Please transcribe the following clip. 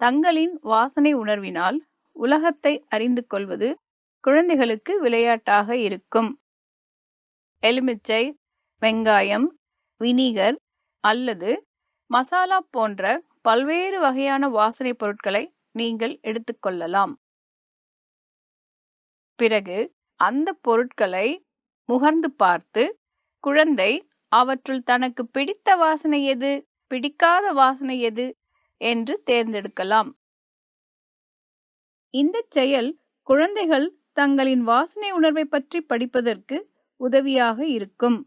தங்களின் வாசனை உணர்வினால் உலகத்தை அறிந்து கொள்வது குழந்தைகளுக்கு விளையாட்டாக இருக்கும். எலுமிச்சை வெங்காயம் வினிகர் அல்லது மசாலா போன்ற பல்வேறு வகையான வாசனை பொருட்களை நீங்கள் எடுத்துக்கொள்ளலாம் பிறகு அந்த பொருட்களை முகர்ந்து பார்த்து குழந்தை அவற்றுள் தனக்கு பிடித்த வாசனை எது? பிடிக்காத வாசனை எது? என்று தேர்ந்தெடுக்கலாம். இந்த செயல் குழந்தைகள் தங்களின் வாசனை உணர்வை பற்றி படிப்பதற்கு உதவியாக இருக்கும்.